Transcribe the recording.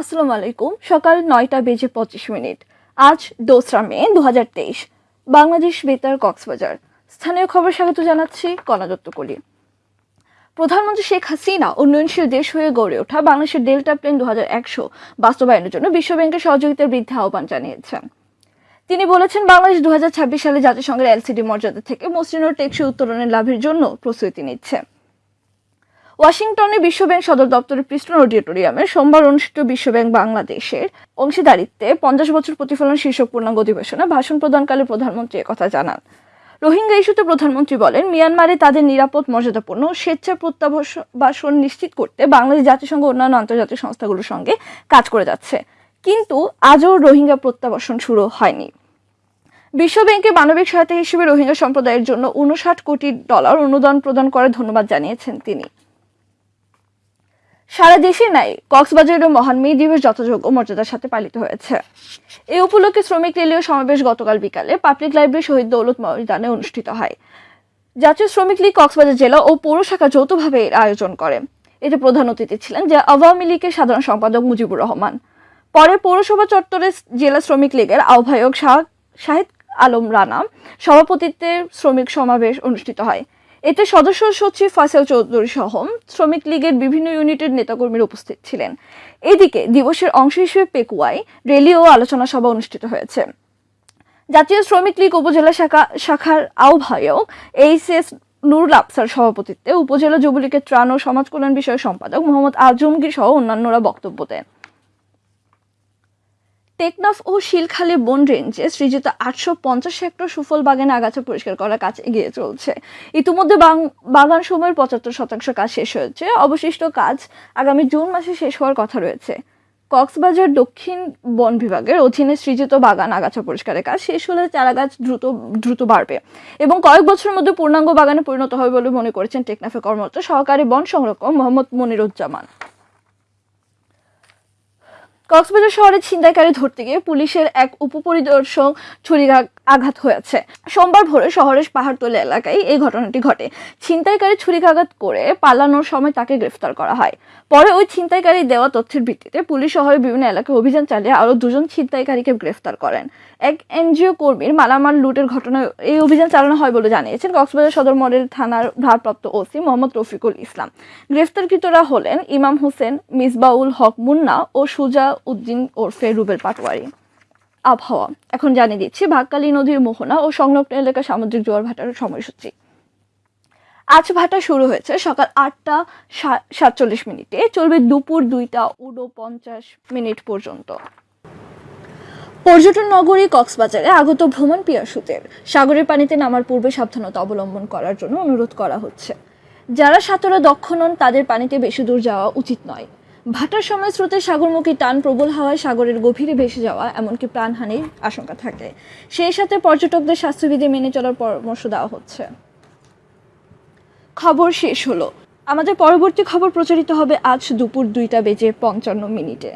আসসালামু আলাইকুম। সকাল নয়টা বেজে পঁচিশ মিনিট। আজ দোসরা মে দু হাজার তেইশ। বাংলাদেশ বেতার কক্সবাজার। স্থানীয় খবর স্বাগত জানাচ্ছি কণা দত্ত কলি প্রধানমন্ত্রী শেখ হাসিনা উন্নয়নশীল দেশ হয়ে গড়ে ওঠা বাংলাদেশের ডেল্টা প্লেন দু বাস্তবায়নের জন্য বিশ্বব্যাংকের সহযোগিতার বৃদ্ধি আহ্বান জানিয়েছেন। তিনি বলেছেন, বাংলাদেশ দু হাজার ছাব্বিশ সালে জাতিসংঘের এলসিডি মর্যাদা থেকে মসৃণ টেকসই উত্তরণের লাভের জন্য প্রস্তুতি নিচ্ছে। ওয়াশিংটনে বিশ্বব্যাংক সদর দপ্তরের পৃষ্ঠন অডিটোরিয়ামে সোমবার অনুষ্ঠিত বিশ্বব্যাংক বাংলাদেশের অংশীদারিত্বে পঞ্চাশ বছর প্রতিফলন শীর্ষক পূর্ণাঙ্গ অধিবেশনে ভাষণ প্রদানকালে প্রধানমন্ত্রী কথা জানান। রোহিঙ্গা ইস্যুতে প্রধানমন্ত্রী বলেন, মিয়ানমারে তাদের নিরাপদ, মর্যাদাপূর্ণ স্বেচ্ছা প্রত্যাবাসন নিশ্চিত করতে বাংলাদেশ জাতিসংঘ অন্যান্য আন্তর্জাতিক সংস্থাগুলোর সঙ্গে কাজ করে যাচ্ছে। কিন্তু আজও রোহিঙ্গা প্রত্যাবাসন শুরু হয়নি। বিশ্বব্যাংকে মানবিক সহায়তা হিসেবে রোহিঙ্গা সম্প্রদায়ের জন্য উনষাট কোটি ডলার অনুদান প্রদান করার ধন্যবাদ জানিয়েছেন তিনি। সারা দেশে নাই কক্সবাজারের মহান মে দিবস যথাযোগ্য মর্যাদার সাথে পালিত হয়েছে। এই উপলক্ষে শ্রমিক রেলীয় সমাবেশ গতকাল বিকালে পাবলিক লাইব্রেরি শহীদ দৌলত ময়দানে অনুষ্ঠিত হয়। জাতীয় শ্রমিক লীগ কক্সবাজার জেলা ও পৌর শাখা যৌথভাবে এর আয়োজন করে। এতে প্রধান অতিথি ছিলেন যে আওয়ামী লীগের সাধারণ সম্পাদক মুজিবুর রহমান। পরে পৌরসভা চত্বরে জেলা শ্রমিক লীগের আহ্বায়ক শাহ শাহিদ আলম রানা সভাপতিত্বে শ্রমিক সমাবেশ অনুষ্ঠিত হয়। এতে সদস্য সচিব ফাসেল চৌধুরী সহ শ্রমিক লীগের বিভিন্ন ইউনিটের নেতাকর্মীরা উপস্থিত ছিলেন। এদিকে দিবসের অংশ হিসেবে পেকুয়ায় র্যালি ও আলোচনা সভা অনুষ্ঠিত হয়েছে। জাতীয় শ্রমিক লীগ উপজেলা শাখা, শাখার আহ্বায়ক এইচ এস নুরুল আফসার সভাপতিত্বে উপজেলা যুবলীগের ত্রাণ ও সমাজ কল্যাণ বিষয়ক সম্পাদক মোহাম্মদ আজমগীর সহ অন্যান্যরা বক্তব্য দেন। টেকনাফ ও শিলখালী বন রেঞ্জে সৃজিত আটশো পঞ্চাশ হেক্টর সুফল বাগানে আগাছা পরিষ্কার করার কাজ এগিয়ে চলছে। ইতিমধ্যে বাগান সময়ের পঁচাত্তর শতাংশ কাজ শেষ হয়েছে। অবশিষ্ট কাজ আগামী জুন মাসে শেষ হওয়ার কথা রয়েছে। কক্সবাজার দক্ষিণ বন বিভাগের অধীনে সৃজিত বাগান আগাছা পরিষ্কারের কাজ শেষ হলে চারা গাছ দ্রুত দ্রুত বাড়বে এবং কয়েক বছরের মধ্যে পূর্ণাঙ্গ বাগানে পরিণত হবে বলে মনে করেছেন টেকনাফে কর্মরত সহকারী বন সংরক্ষক মোহাম্মদ মনিরুজ্জামান। কক্সবাজার শহরে ছিনতাইকারী ধরতে গিয়ে পুলিশের এক উপপরিদর্শক ছুরি আঘাত হয়েছে। সোমবার ভোরে শহরের পাহাড়তলি এলাকায় এই ঘটনাটি ঘটে। ছিনতাইকারী ছুরিকাঘাত করে পালানোর সময় তাকে গ্রেফতার করা হয়। পরে ওই ছিনতাইকারী দেওয়া তথ্যের ভিত্তিতে পুলিশ শহরের বিভিন্ন এলাকায় অভিযান চালিয়ে আরও দুজন ছিনতাইকারীকে গ্রেফতার করেন। এক এনজিও কর্মীর মালামাল লুটের ঘটনায় এই অভিযান চালানো হয় বলে জানিয়েছেন কক্সবাজার সদর মডেল থানার ভারপ্রাপ্ত ওসি মোহাম্মদ রফিকুল ইসলাম। গ্রেফতারকৃতরা হলেন ইমাম হোসেন, মিসবাউল হক মুন্না ও সুজা উদ্দিন ওরফে রুবেল পাটোয়ারি। আবহাওয়া। এখন জানিয়ে দিচ্ছি ভাগকালী নদীর মোহনা ও সংলগ্ন এলাকা সামুদ্রিক জোয়ার ভাটার সময়সূচি। আজ ভাটা শুরু হয়েছে সকাল আটটা সাতচল্লিশ মিনিটে। চলবে দুপুর দুইটা উনপঞ্চাশ মিনিট পর্যন্ত। পর্যটন নগরী কক্সবাজারে আগত ভ্রমণ পিয়াসুদের। সাগরের পানিতে নামার পূর্বে সাবধানতা অবলম্বন করার জন্য অনুরোধ করা হচ্ছে। যারা সাঁতরে দক্ষ নন, তাদের পানিতে বেশি দূর যাওয়া উচিত নয়। ভাটার সময় স্রোতে সাগরমুখী টান প্রবল হাওয়ায় সাগরের গভীরে ভেসে যাওয়া এমনকি প্রাণহানির আশঙ্কা থাকে। সেই সাথে পর্যটকদের স্বাস্থ্যবিধি মেনে চলার পরামর্শ দেওয়া হচ্ছে। খবর শেষ হলো। আমাদের পরবর্তী খবর প্রচারিত হবে আজ দুপুর দুইটা বেজে পঞ্চান্ন মিনিটে।